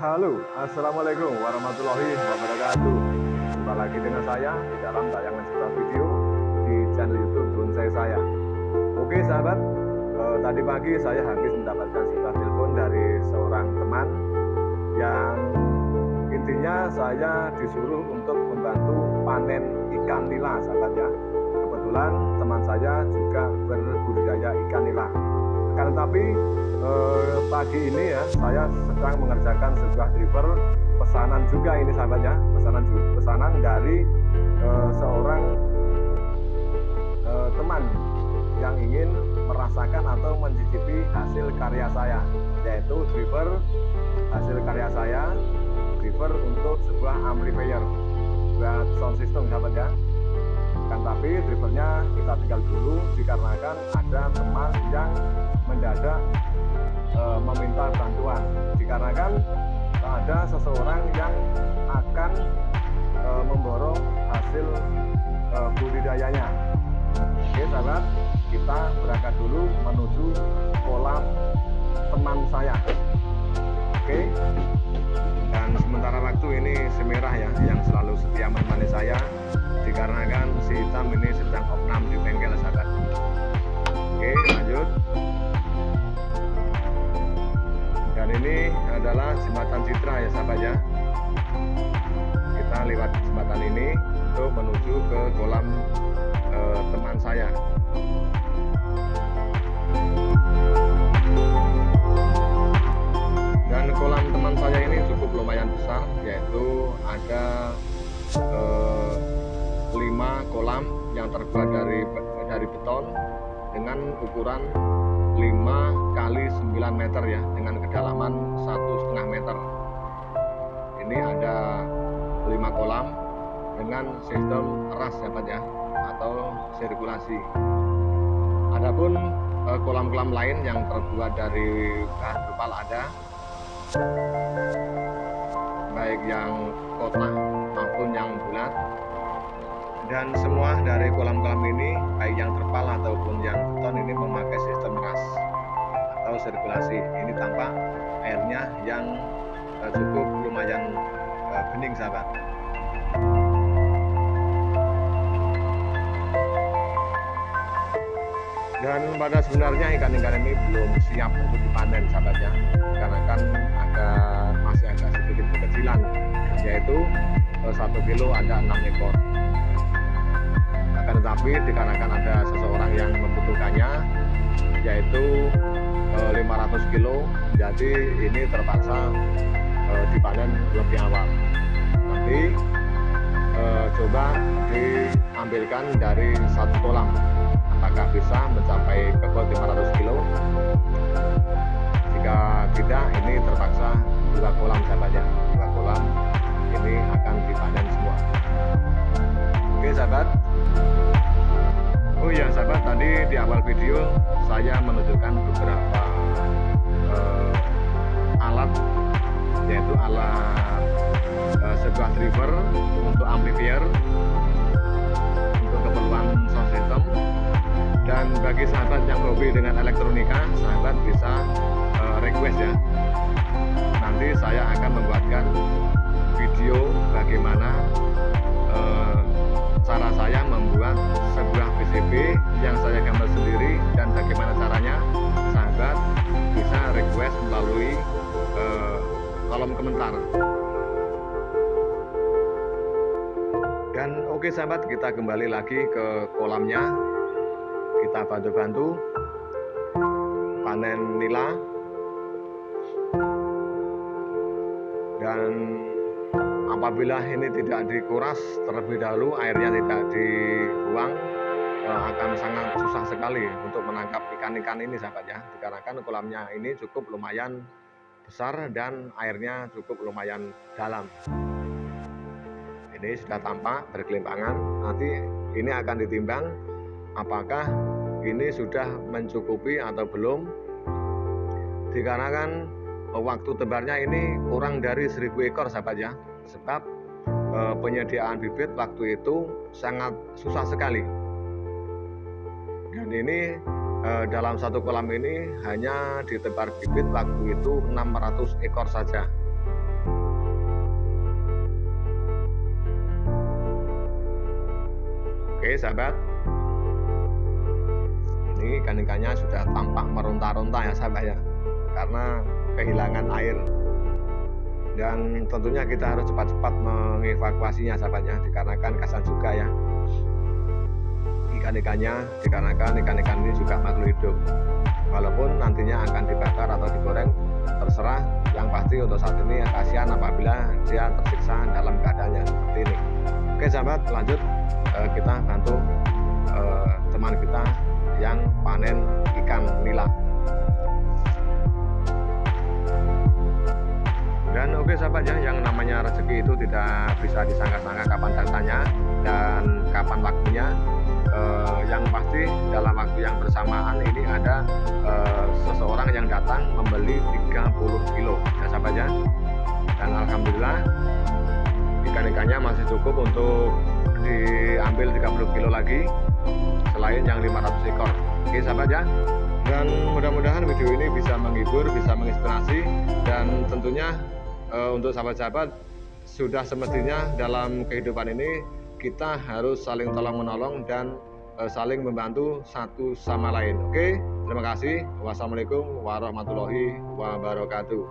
Halo, Assalamualaikum warahmatullahi wabarakatuh. Jumpa lagi dengan saya di dalam tayangan sebuah video di channel youtube bonsai saya. Oke sahabat, eh, tadi pagi saya habis mendapatkan sebuah telepon dari seorang teman Yang intinya saya disuruh untuk membantu panen ikan nila sahabat ya. Kebetulan teman saya juga berbudidaya ikan nila Akan tetapi eh, pagi ini ya saya sedang mengerjakan sebuah driver pesanan juga ini sahabat ya pesanan pesanan dari eh, seorang eh, teman yang ingin merasakan atau mencicipi hasil karya saya yaitu driver hasil karya saya driver untuk sebuah amplifier buat sound system sahabat ya tapi drivernya kita tinggal dulu dikarenakan ada teman yang mendadak e, meminta bantuan. Dikarenakan ada seseorang yang akan e, memborong hasil e, budidayanya. Oke sahabat kita berangkat dulu menuju kolam teman saya. Oke? Dan sementara waktu ini semerah ya yang selalu setia menemani saya dikarenakan si hitam ini sedang opnam di bengkel sahabat. Oke lanjut. Dan ini adalah jembatan Citra ya sahabat ya. Kita lewat jembatan ini untuk menuju ke kolam eh, teman saya kolam yang terbuat dari dari beton dengan ukuran 5 kali 9 meter ya dengan kedalaman satu setengah meter. Ini ada 5 kolam dengan sistem ras ya Pak ya atau sirkulasi. Adapun eh, kolam-kolam lain yang terbuat dari bahan kepal ada baik yang kotak maupun yang bulat dan semua dari kolam-kolam ini baik yang terpal ataupun yang beton ini memakai sistem ras atau sirkulasi. Ini tampak airnya yang uh, cukup lumayan uh, bening sahabat. Dan pada sebenarnya ikan-ikan ini belum siap untuk dipanen sahabatnya karena kan ada masih agak sedikit kekecilan yaitu uh, satu kilo ada enam ekor akan tetapi dikarenakan ada seseorang yang membutuhkannya yaitu e, eh, 500 kilo. Jadi ini terpaksa e, dipanen lebih awal. Nanti e, coba diambilkan dari satu kolam tadi di awal video saya menunjukkan beberapa uh, alat yaitu alat uh, sebuah driver untuk amplifier untuk keperluan sound system. Dan bagi sahabat yang hobi dengan elektronika sahabat bisa uh, request ya. Nanti saya akan membuatkan komentar dan oke okay, sahabat kita kembali lagi ke kolamnya. Kita bantu-bantu. Panen nila. Dan apabila ini tidak dikuras terlebih dahulu airnya tidak dibuang eh, akan sangat susah sekali untuk menangkap ikan-ikan ini sahabat ya. Dikarenakan kolamnya ini cukup lumayan besar dan airnya cukup lumayan dalam. Ini sudah tampak berkelimpangan nanti ini akan ditimbang apakah ini sudah mencukupi atau belum. Dikarenakan waktu tebarnya ini kurang dari 1000 ekor sahabat ya. Sebab e, penyediaan bibit waktu itu sangat susah sekali. Dan ini eh, dalam satu kolam ini hanya ditebar bibit waktu itu 600 ekor saja. Oke sahabat, ini ikan-ikannya sudah tampak meronta-ronta ya sahabat ya, karena kehilangan air. Dan tentunya kita harus cepat-cepat mengevakuasinya sahabatnya dikarenakan kasan juga ya ikan-ikannya dikarenakan ikan-ikan ini juga makhluk hidup. Walaupun nantinya akan dibakar atau digoreng terserah. Yang pasti untuk saat ini kasihan apabila dia tersiksa dalam keadaannya seperti ini. Oke sahabat lanjut. Eh, kita bantu eh, teman kita yang panen ikan nila. Dan oke sahabat ya yang namanya rezeki itu tidak bisa disangka-sangka kapan datanya dan kapan waktunya eh, yang pasti dalam waktu yang bersamaan ini ada eh, seseorang yang datang membeli 30 kilo ya sahabat ya. Dan Alhamdulillah ikan-ikannya masih cukup untuk diambil 30 kilo lagi selain yang 500 ekor. Oke sahabat ya. Dan mudah-mudahan video ini bisa menghibur bisa menginspirasi dan tentunya uh, untuk sahabat-sahabat sudah semestinya dalam kehidupan ini kita harus saling tolong menolong dan uh, saling membantu satu sama lain. Oke, terima kasih. Wassalamualaikum warahmatullahi wabarakatuh.